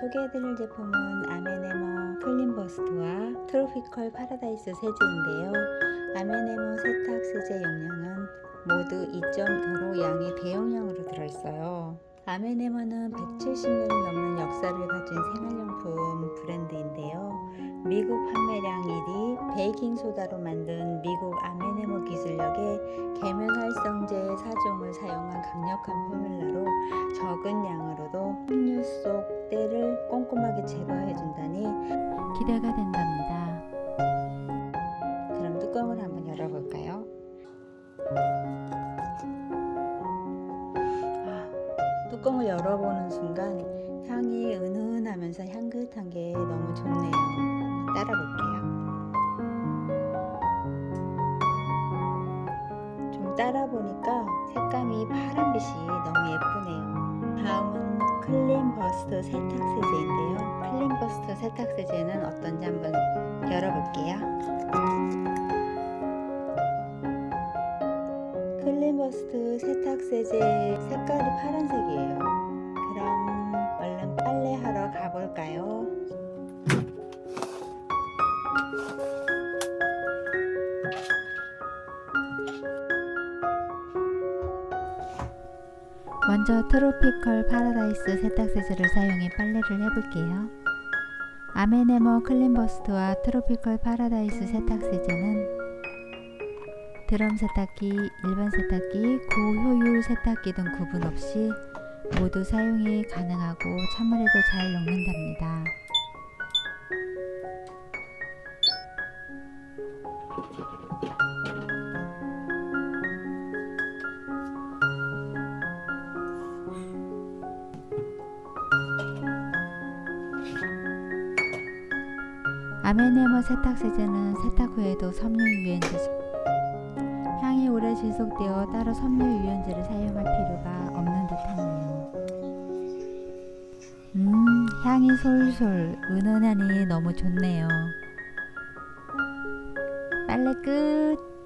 소개해드릴 제품은 암앤해머 클린버스트와 트로피컬 파라다이스 세제인데요. 암앤해머 세탁 세제 용량은 모두 2.5로 양이 대용량으로 들어있어요. 암앤해머는 170년이 넘는 역사를 가진 생활용품 브랜드인데요. 미국 판매량 1위 베이킹소다로 만든 미국 암앤해머 기술력의 계면활성제 4종을 사용한 강력한 포뮬러로 적은 양으로도 음료 속 때를 꼼꼼하게 제거해준다니 기대가 된답니다. 그럼 뚜껑을 한번 열어볼까요? 아, 뚜껑을 열어보는 순간 향이 은은하면서 향긋한 게 너무 좋네요. 따라 볼게요. 좀 따라 보니까 색감이 파란빛이 너무 예쁘네요. 다음은 클린 버스트 세탁 세제인데요. 클린 버스트 세탁 세제는 어떤지 한번 열어볼게요. 클린 버스트 세탁 세제 색깔이 파란색이에요. 그럼 얼른 빨래하러 가볼까요? 먼저 트로피컬 파라다이스 세탁세제를 사용해 빨래를 해볼게요. 암앤해머 클린버스트와 트로피컬 파라다이스 세탁세제는 드럼 세탁기, 일반 세탁기, 고효율 세탁기 등 구분 없이 모두 사용이 가능하고 찬물에도 잘 녹는답니다. 아메네모 세탁세제는 세탁 후에도 섬유유연제 향이 오래 지속되어 따로 섬유유연제를 사용할 필요가 없는 듯하네요. 음, 향이 솔솔 은은하니 너무 좋네요. 빨래 끝!